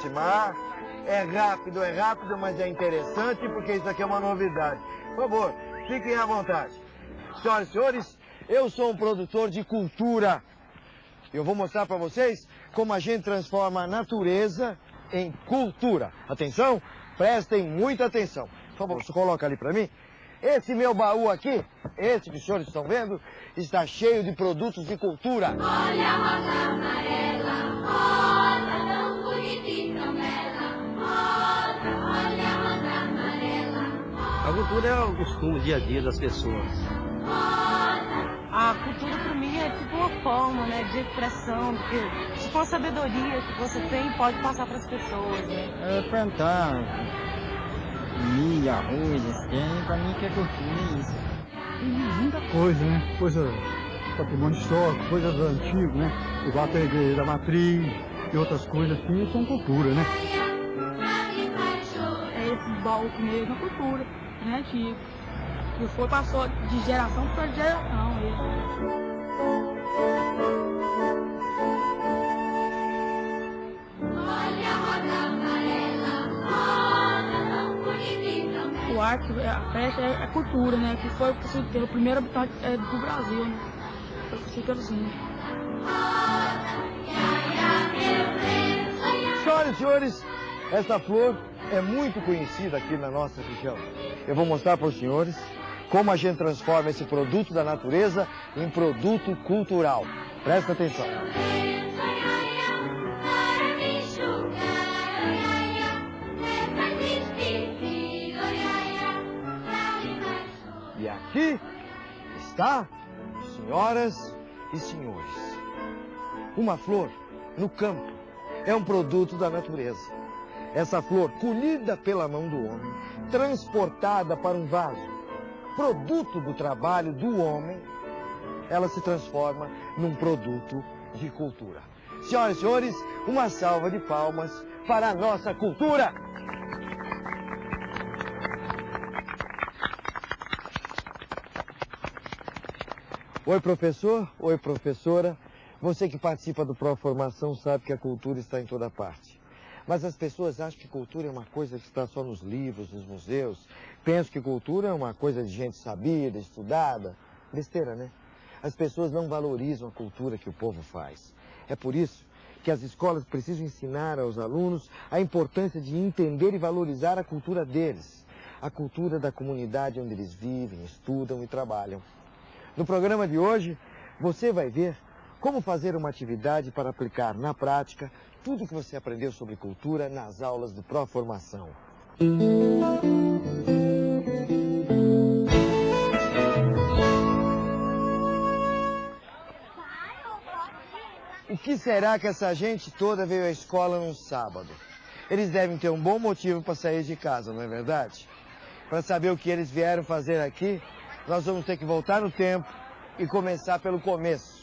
Aproximar. É rápido, é rápido, mas é interessante porque isso aqui é uma novidade. Por favor, fiquem à vontade. Senhoras e senhores, eu sou um produtor de cultura. Eu vou mostrar para vocês como a gente transforma a natureza em cultura. Atenção, prestem muita atenção. Por favor, você coloca ali para mim. Esse meu baú aqui, esse que os senhores estão vendo, está cheio de produtos de cultura. Olha a rosa amarela, rosa cultura é o costume, o dia a dia das pessoas. A cultura para mim é tipo uma forma né, de expressão, porque se for sabedoria que você tem, pode passar para as pessoas. Né? É plantar milho, arroz, assim, pra mim que é cultura é isso. E muita coisa, né? Coisa, patrimônio histórico, coisas antigas, né? Igual a igreja da matriz e outras coisas assim, são cultura, né? É esse baú mesmo, é cultura, né? Antigo. Que foi, passou de geração para geração. Mesmo. o arte, a festa é a cultura, né? Que foi o primeiro habitante é, do Brasil, né? Foi assim. Senhoras e senhores, essa flor é muito conhecida aqui na nossa região. Eu vou mostrar para os senhores como a gente transforma esse produto da natureza em produto cultural. Presta atenção. E aqui está, senhoras e senhores, uma flor no campo. É um produto da natureza. Essa flor, colhida pela mão do homem, transportada para um vaso, produto do trabalho do homem, ela se transforma num produto de cultura. Senhoras e senhores, uma salva de palmas para a nossa cultura! Oi, professor. Oi, professora. Você que participa do Proformação sabe que a cultura está em toda parte. Mas as pessoas acham que cultura é uma coisa que está só nos livros, nos museus. Pensam que cultura é uma coisa de gente sabida, estudada. Besteira, né? As pessoas não valorizam a cultura que o povo faz. É por isso que as escolas precisam ensinar aos alunos a importância de entender e valorizar a cultura deles. A cultura da comunidade onde eles vivem, estudam e trabalham. No programa de hoje, você vai ver como fazer uma atividade para aplicar na prática tudo que você aprendeu sobre cultura nas aulas do Proformação. O que será que essa gente toda veio à escola num sábado? Eles devem ter um bom motivo para sair de casa, não é verdade? Para saber o que eles vieram fazer aqui, nós vamos ter que voltar no tempo e começar pelo começo.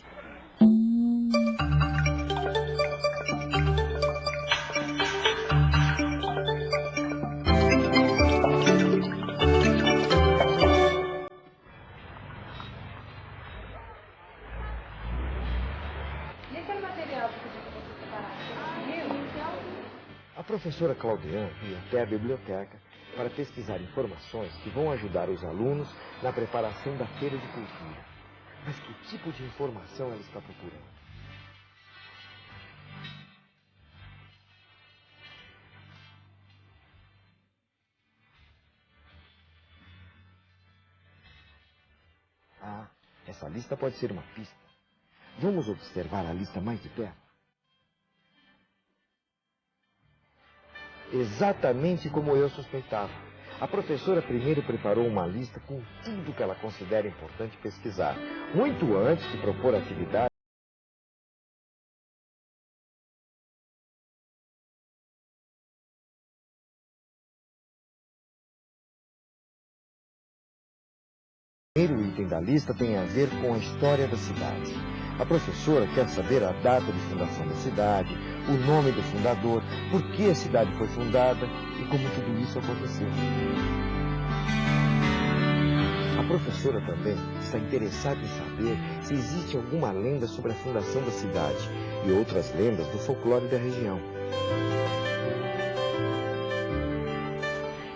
Professora Claudiane ia até a biblioteca para pesquisar informações que vão ajudar os alunos na preparação da feira de cultura. Mas que tipo de informação ela está procurando? Ah, essa lista pode ser uma pista. Vamos observar a lista mais de perto. Exatamente como eu suspeitava. A professora primeiro preparou uma lista com tudo que ela considera importante pesquisar, muito antes de propor atividade. O primeiro item da lista tem a ver com a história da cidade. A professora quer saber a data de fundação da cidade, o nome do fundador, por que a cidade foi fundada e como tudo isso aconteceu. A professora também está interessada em saber se existe alguma lenda sobre a fundação da cidade e outras lendas do folclore da região.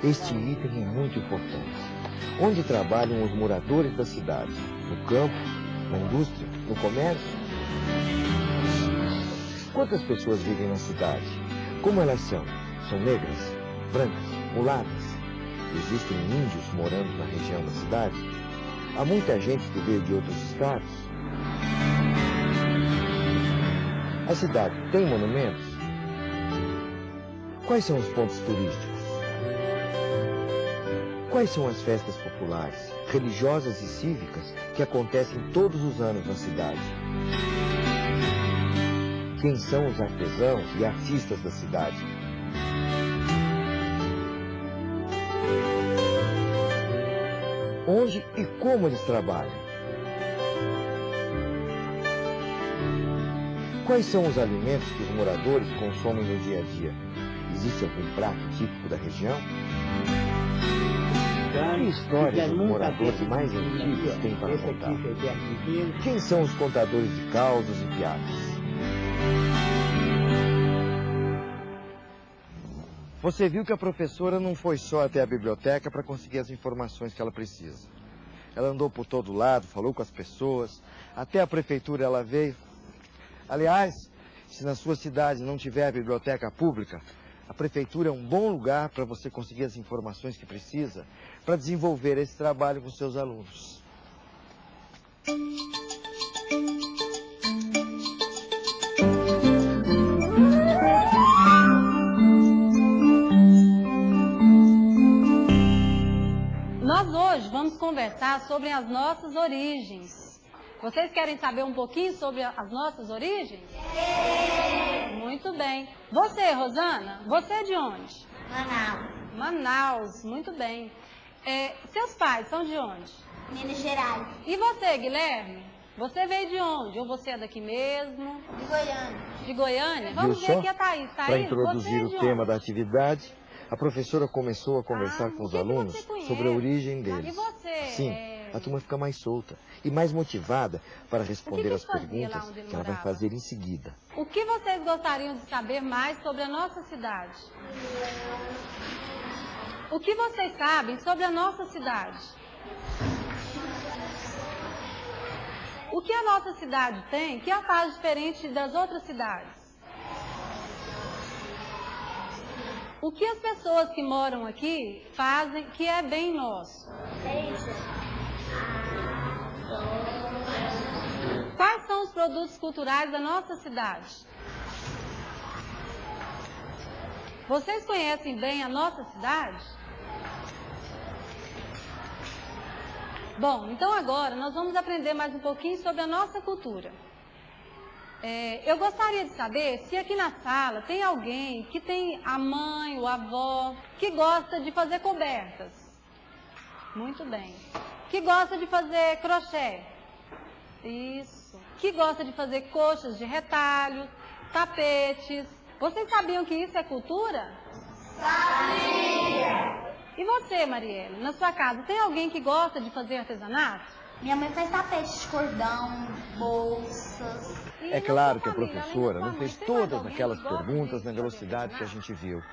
Este item é muito importante. Onde trabalham os moradores da cidade? No campo? Na indústria? No comércio? Quantas pessoas vivem na cidade? Como elas são? São negras? Brancas? Mulatas? Existem índios morando na região da cidade? Há muita gente que veio de outros estados? A cidade tem monumentos? Quais são os pontos turísticos? Quais são as festas populares, religiosas e cívicas que acontecem todos os anos na cidade? Quem são os artesãos e artistas da cidade? Onde e como eles trabalham? Quais são os alimentos que os moradores consomem no dia a dia? Existe algum prato típico da região? Que histórias os moradores mais antigos têm para contar? Quem são os contadores de causos e piadas? Você viu que a professora não foi só até a biblioteca para conseguir as informações que ela precisa. Ela andou por todo lado, falou com as pessoas, até a prefeitura ela veio. Aliás, se na sua cidade não tiver biblioteca pública, a prefeitura é um bom lugar para você conseguir as informações que precisa para desenvolver esse trabalho com seus alunos. Nós hoje vamos conversar sobre as nossas origens. Vocês querem saber um pouquinho sobre as nossas origens? Muito bem. Você, Rosana, você é de onde? Manaus, Manaus, muito bem. É, seus pais são de onde? Minas Gerais, E você, Guilherme? Você veio de onde? Ou você é daqui mesmo? de Goiânia, De Goiânia? Viu Vamos ver só? aqui a Thaís. Para Thaís, introduzir você é o tema da atividade, a professora começou a conversar Ah, com os alunos sobre a origem E deles. você, Assim, é- a turma fica mais solta e mais motivada para responder que as perguntas que ela vai fazer em seguida. O que vocês gostariam de saber mais sobre a nossa cidade? O que vocês sabem sobre a nossa cidade? O que a nossa cidade tem que a faz diferente das outras cidades? O que as pessoas que moram aqui fazem que é bem nosso? Quais são os produtos culturais da nossa cidade? Vocês conhecem bem a nossa cidade? Bom, então agora nós vamos aprender mais um pouquinho sobre a nossa cultura. É, eu gostaria de saber se aqui na sala tem alguém que tem a mãe a avó que gosta de fazer cobertas. Muito bem. Que gosta de fazer crochê. Isso. Que gosta de fazer coxas de retalho, tapetes. Vocês sabiam que isso é cultura? Sabia! E você, Marielle, na sua casa, tem alguém que gosta de fazer artesanato? Minha mãe faz tapete de cordão, bolsas. E É claro que a família, professora não fez todas aquelas perguntas na velocidade que a gente viu.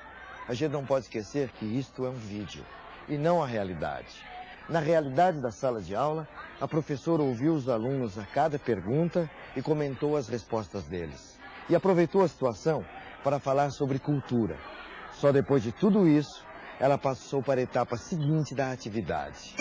A gente não pode esquecer que isto é um vídeo e não a realidade. Na realidade da sala de aula, a professora ouviu os alunos a cada pergunta e comentou as respostas deles. E aproveitou a situação para falar sobre cultura. Só depois de tudo isso, ela passou para a etapa seguinte da atividade.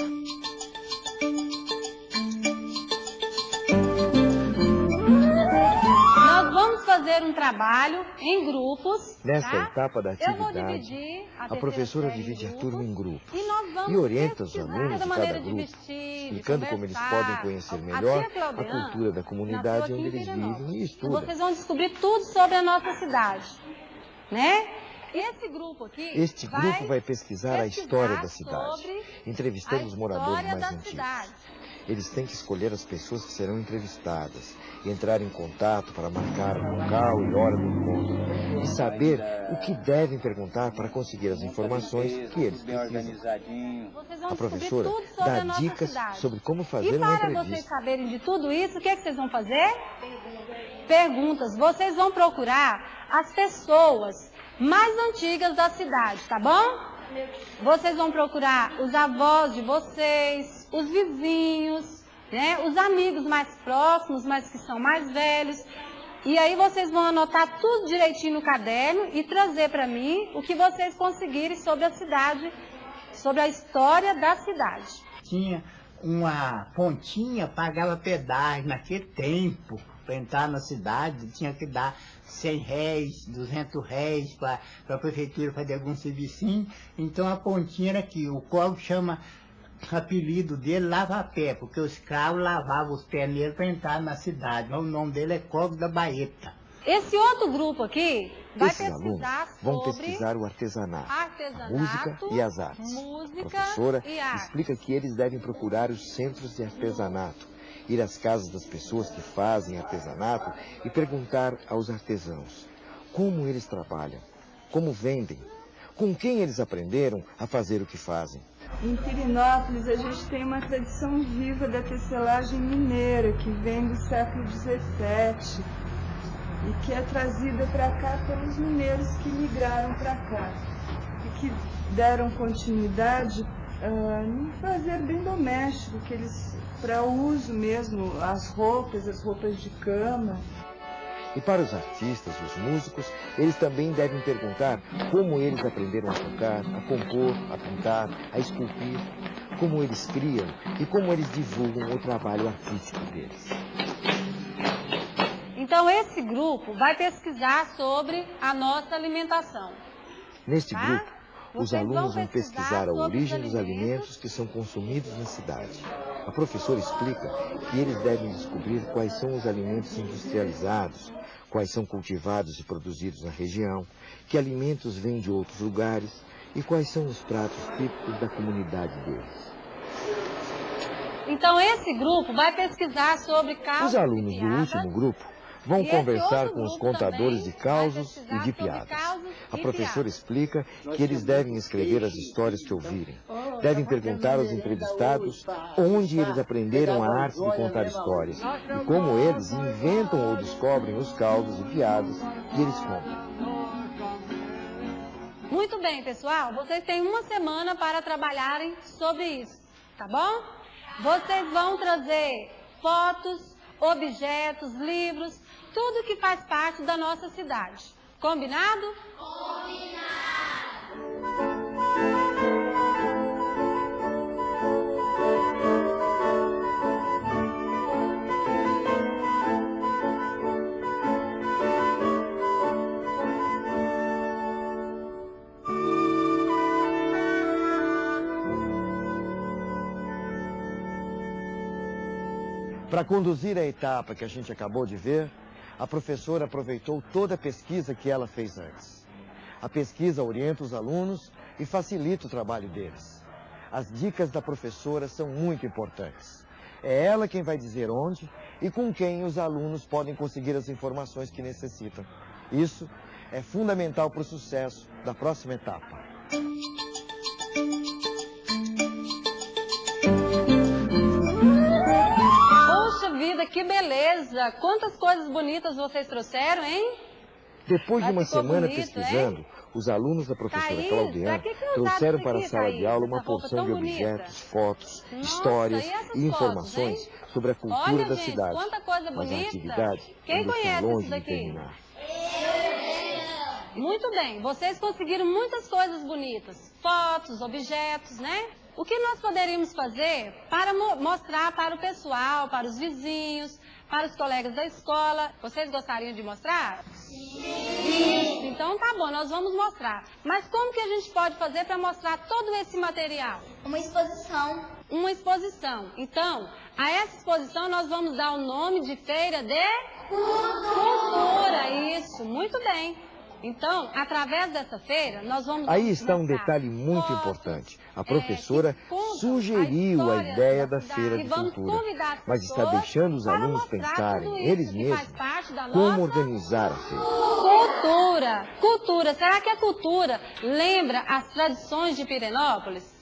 Fazer um trabalho em grupos. Nessa tá? etapa da atividade, a, a professora divide a turma em grupos E e orienta os pesquisar alunos de cada de grupo, vestir, explicando como eles podem conhecer A melhor a Claudiana cultura da comunidade onde eles vivem e estudam. vocês vão descobrir tudo sobre a nossa cidade, né? Esse grupo aqui Este grupo vai pesquisar a história da pesquisar cidade, entrevistando a os moradores mais antigos. cidade. Eles têm que escolher as pessoas que serão entrevistadas, e entrar em contato para marcar o local e hora do encontro, e saber o que devem perguntar para conseguir as informações que eles precisam. organizadinho. Vocês vão A professora dá dicas sobre como E fazer uma para vocês entrevista. saberem de tudo isso, o que, é que vocês vão fazer? Perguntas. Vocês vão procurar as pessoas mais antigas da cidade, tá bom? Vocês vão procurar os avós de vocês, os vizinhos, né? os amigos mais próximos, mas que são mais velhos. E aí vocês vão anotar tudo direitinho no caderno e trazer para mim o que vocês conseguirem sobre a cidade, sobre a história da cidade. Tinha uma pontinha, pagava pedágio naquele tempo para entrar na cidade, tinha que dar 100 réis, 200 réis para a prefeitura fazer algum servicinho. Então a pontinha era aqui, o qual chama apelido dele Lava Pé, porque os escravos lavavam os pés nele para entrar na cidade. Mas o nome dele é Código da Baeta. Esse outro grupo aqui vai Esses alunos pesquisar vão sobre pesquisar o artesanato, a artesanato, música e as artes. música a professora e arte. explica que eles devem procurar os centros de artesanato, ir às casas das pessoas que fazem artesanato e perguntar aos artesãos como eles trabalham, como vendem, com quem eles aprenderam a fazer o que fazem. Em Pirinópolis, a gente tem uma tradição viva da tecelagem mineira, que vem do século XVII e que é trazida para cá pelos mineiros que migraram para cá e que deram continuidade ah, em fazer bem doméstico, que eles para uso mesmo, as roupas, as roupas de cama. E para os artistas, os músicos, eles também devem perguntar como eles aprenderam a tocar, a compor, a pintar, a esculpir, como eles criam e como eles divulgam o trabalho artístico deles. Então esse grupo vai pesquisar sobre a nossa alimentação. Neste Tá? grupo, os alunos vão pesquisar a origem dos alimentos. que são consumidos na cidade. A professora explica que eles devem descobrir quais são os alimentos industrializados, quais são cultivados e produzidos na região, que alimentos vêm de outros lugares e quais são os pratos típicos da comunidade deles. Então esse grupo vai pesquisar sobre causas Os alunos do último grupo vão conversar com os contadores de causos e de piadas. A professora explica que eles devem escrever as histórias que ouvirem. Devem perguntar aos entrevistados onde eles aprenderam a arte de contar histórias e como eles inventam ou descobrem os causos e piadas que eles contam. Muito bem, pessoal. Vocês têm uma semana para trabalharem sobre isso, tá bom? Vocês vão trazer fotos, objetos, livros, tudo que faz parte da nossa cidade. Combinado? Para conduzir a etapa que a gente acabou de ver, a professora aproveitou toda a pesquisa que ela fez antes. A pesquisa orienta os alunos e facilita o trabalho deles. As dicas da professora são muito importantes. É ela quem vai dizer onde e com quem os alunos podem conseguir as informações que necessitam. Isso é fundamental para o sucesso da próxima etapa. Vida, que beleza! Quantas coisas bonitas vocês trouxeram, hein? Depois de uma semana bonito, pesquisando, os alunos da professora Thaís, Claudiana que que trouxeram para a sala de Thaís? aula uma porção de bonita. objetos, fotos, Nossa, histórias e e informações fotos, hein? sobre a cultura Olha, da gente, cidade. quanta coisa Mas a bonita. atividade Quem ainda está conhece longe isso de terminar. Muito bem, vocês conseguiram muitas coisas bonitas, fotos, objetos, né? O que nós poderíamos fazer para mo- mostrar para o pessoal, para os vizinhos, para os colegas da escola? Vocês gostariam de mostrar? Sim. Então tá bom, nós vamos mostrar. Mas como que a gente pode fazer para mostrar todo esse material? Uma exposição. Uma exposição. Então, a essa exposição nós vamos dar o nome de Feira de Cultura. Isso, muito bem. Então, através dessa feira, nós vamos Aí está um detalhe muito fotos, importante. A é, professora contam sugeriu a história ideia da cidade. feira de cultura, mas está deixando os alunos pensarem, eles mesmos, da como organizar a feira. Cultura, cultura. Será que a cultura lembra as tradições de Pirenópolis?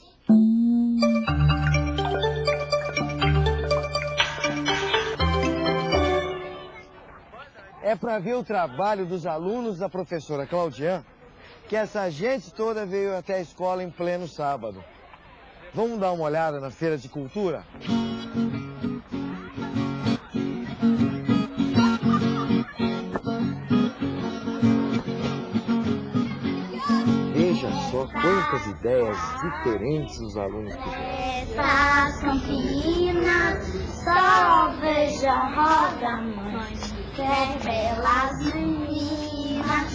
É para ver o trabalho dos alunos da professora Claudian que essa gente toda veio até a escola em pleno sábado. Vamos dar uma olhada na Feira de Cultura? Veja só quantas ideias diferentes os alunos tiveram. São finas, só veja roda, mãe, que belas meninas.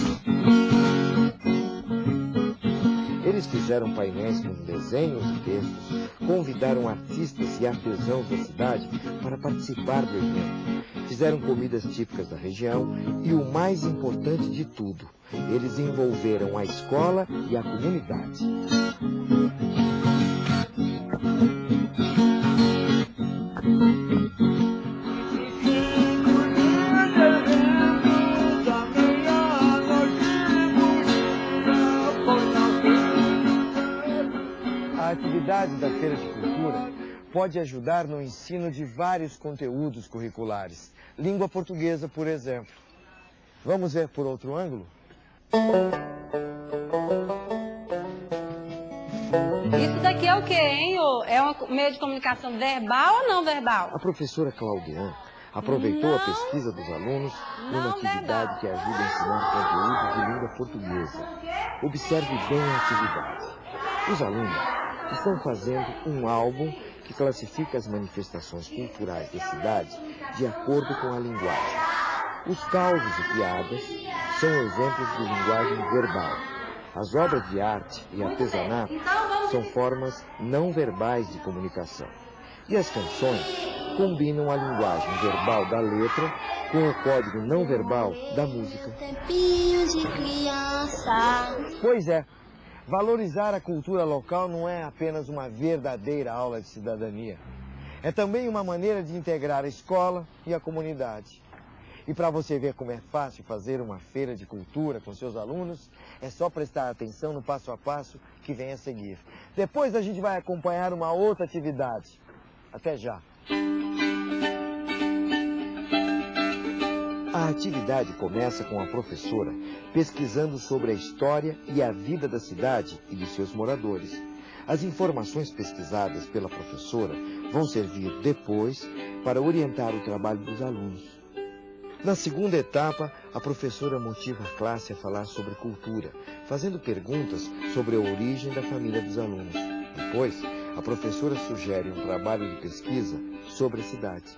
Eles fizeram painéis com desenhos e textos, convidaram artistas e artesãos da cidade para participar do evento. Fizeram comidas típicas da região e o mais importante de tudo, eles envolveram a escola e a comunidade. Pode ajudar no ensino de vários conteúdos curriculares. Língua portuguesa, por exemplo. Vamos ver por outro ângulo? Isso daqui é o quê, hein? É um meio de comunicação verbal ou não verbal? A professora Claudian aproveitou a Não. pesquisa dos alunos numa atividade que ajuda a ensinar conteúdos de língua portuguesa. Observe bem a atividade. Os alunos estão fazendo um álbum que classifica as manifestações culturais da cidade de acordo com a linguagem. Os causos e piadas são exemplos de linguagem verbal. As obras de arte e artesanato são formas não verbais de comunicação. E as canções combinam a linguagem verbal da letra com o código não verbal da música. Tempinhos de criança. Pois é, valorizar a cultura local não é apenas uma verdadeira aula de cidadania. É também uma maneira de integrar a escola e a comunidade. E para você ver como é fácil fazer uma feira de cultura com seus alunos, é só prestar atenção no passo a passo que vem a seguir. Depois a gente vai acompanhar uma outra atividade. Até já. A atividade começa com a professora pesquisando sobre a história e a vida da cidade e de seus moradores. As informações pesquisadas pela professora vão servir depois para orientar o trabalho dos alunos. Na segunda etapa, a professora motiva a classe a falar sobre cultura, fazendo perguntas sobre a origem da família dos alunos. Depois, a professora sugere um trabalho de pesquisa sobre a cidade.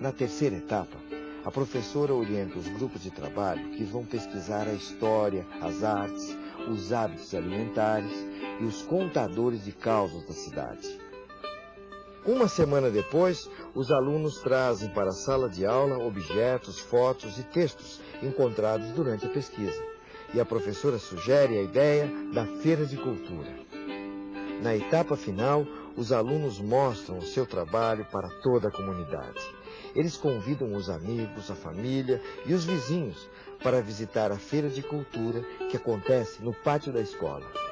Na terceira etapa, a professora orienta os grupos de trabalho que vão pesquisar a história, as artes, os hábitos alimentares e os contadores de causas da cidade. Uma semana depois, os alunos trazem para a sala de aula objetos, fotos e textos encontrados durante a pesquisa. E a professora sugere a ideia da Feira de Cultura. Na etapa final, os alunos mostram o seu trabalho para toda a comunidade. Eles convidam os amigos, a família e os vizinhos para visitar a Feira de Cultura que acontece no pátio da escola.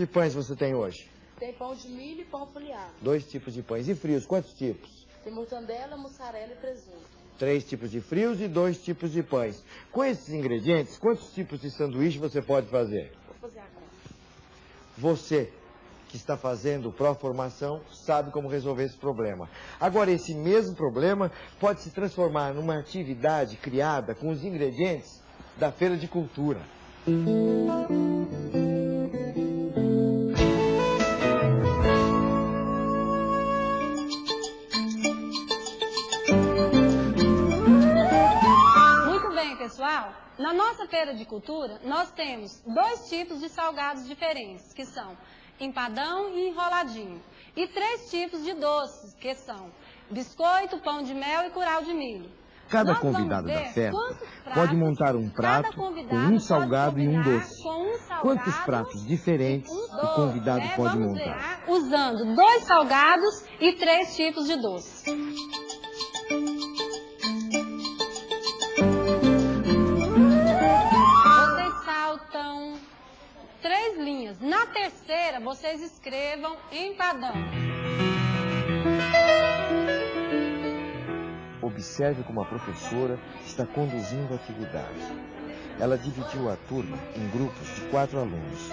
De pães você tem hoje? Tem pão de milho e pão folheado. Dois tipos de pães. E frios, quantos tipos? Tem mortandela, mussarela e presunto. Três tipos de frios e dois tipos de pães. Com esses ingredientes, quantos tipos de sanduíche você pode fazer? Vou fazer agora. Você que está fazendo pró-formação sabe como resolver esse problema. Agora, esse mesmo problema pode se transformar numa atividade criada com os ingredientes da Feira de Cultura. Muito pessoal. Na nossa feira de cultura, nós temos dois tipos de salgados diferentes, que são empadão e enroladinho. E três tipos de doces, que são biscoito, pão de mel e curau de milho. Cada Nós convidado da festa pratos pode montar um prato com um salgado e um doce. um salgado Quantos pratos diferentes o convidado né? pode Vamos montar? usando dois salgados e três tipos de doce. Na terceira, vocês escrevam empadão. Observe como a professora está conduzindo a atividade. Ela dividiu a turma em grupos de quatro alunos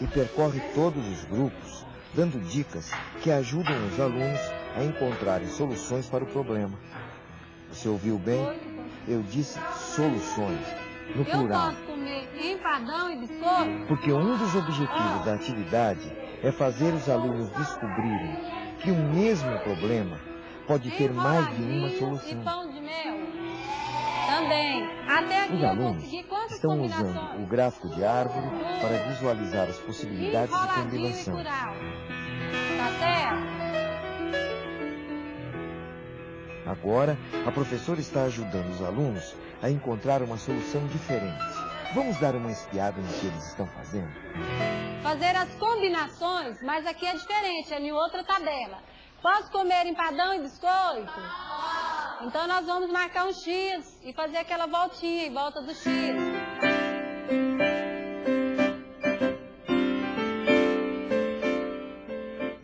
e percorre todos os grupos, dando dicas que ajudam os alunos a encontrarem soluções para o problema. Você ouviu bem? Eu disse soluções, no plural. Comer empadão e biscoito? Porque um dos objetivos da atividade é fazer os alunos descobrirem que o mesmo problema pode ter mais de uma E solução. pão de mel? Também. Até aqui Os alunos estão usando o gráfico de árvore para visualizar as possibilidades de e combinação. Tá certo? Agora, a professora está ajudando os alunos a encontrar uma solução diferente. Vamos dar uma espiada no que eles estão fazendo? Fazer as combinações, mas aqui é diferente, é em outra tabela. Posso comer empadão e biscoito? Então nós vamos marcar um X e fazer aquela voltinha em volta do X.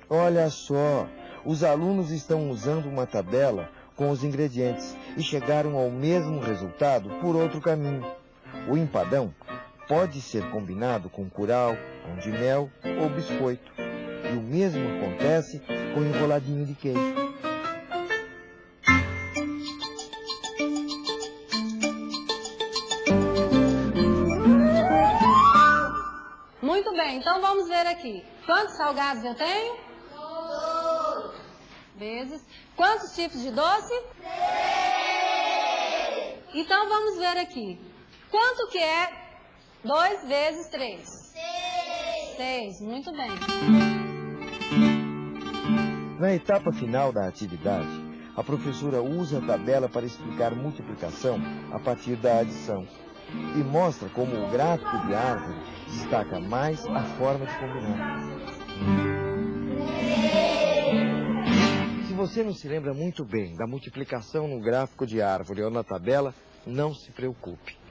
Olha só, os alunos estão usando uma tabela com os ingredientes e chegaram ao mesmo resultado por outro caminho. O empadão pode ser combinado com curau, pão de mel ou biscoito. E o mesmo acontece com enroladinho de queijo. Muito bem, então vamos ver aqui. Quantos salgados eu tenho? Vezes. Quantos tipos de doce? Então vamos ver aqui. Quanto que é 2 vezes 3? 6. Muito bem. Na etapa final da atividade, a professora usa a tabela para explicar multiplicação a partir da adição e mostra como o gráfico de árvore destaca mais a forma de combinar. Se você não se lembra muito bem da multiplicação no gráfico de árvore ou na tabela, não se preocupe.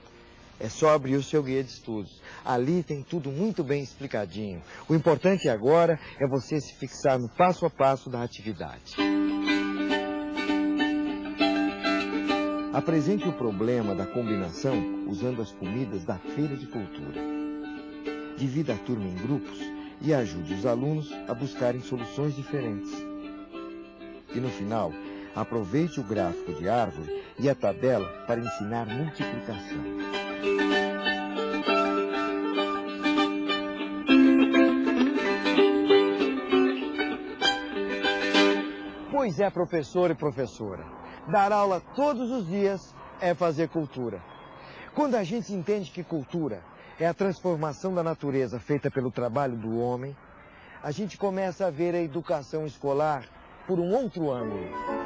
É só abrir o seu guia de estudos. Ali tem tudo muito bem explicadinho. O importante agora é você se fixar no passo a passo da atividade. Apresente o problema da combinação usando as comidas da Feira de Cultura. Divida a turma em grupos e ajude os alunos a buscarem soluções diferentes. E no final, aproveite o gráfico de árvore e a tabela para ensinar multiplicação. Pois é, professor e professora. Dar aula todos os dias é fazer cultura. Quando a gente entende que cultura é a transformação da natureza feita pelo trabalho do homem, a gente começa a ver a educação escolar por um outro ângulo.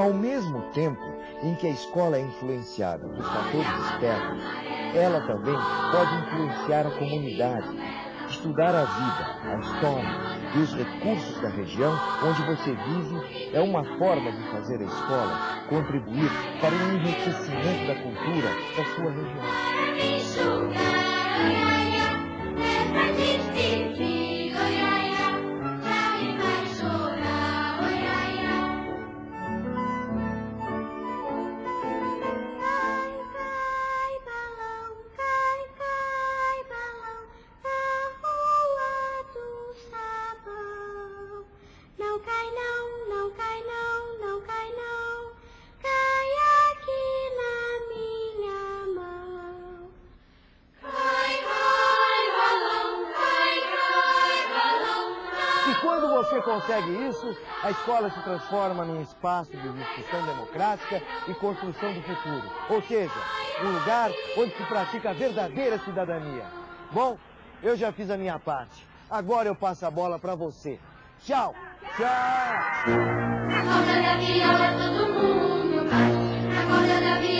Ao mesmo tempo em que a escola é influenciada por fatores externos, ela também pode influenciar a comunidade. Estudar a vida, a história e os recursos da região onde você vive é uma forma de fazer a escola contribuir para o enriquecimento da cultura da sua região. A escola se transforma num espaço de discussão democrática e construção do futuro. Ou seja, um lugar onde se pratica a verdadeira cidadania. Bom, eu já fiz a minha parte. Agora eu passo a bola para você. Tchau! Tchau! Na corda da todo mundo bate. Na corda da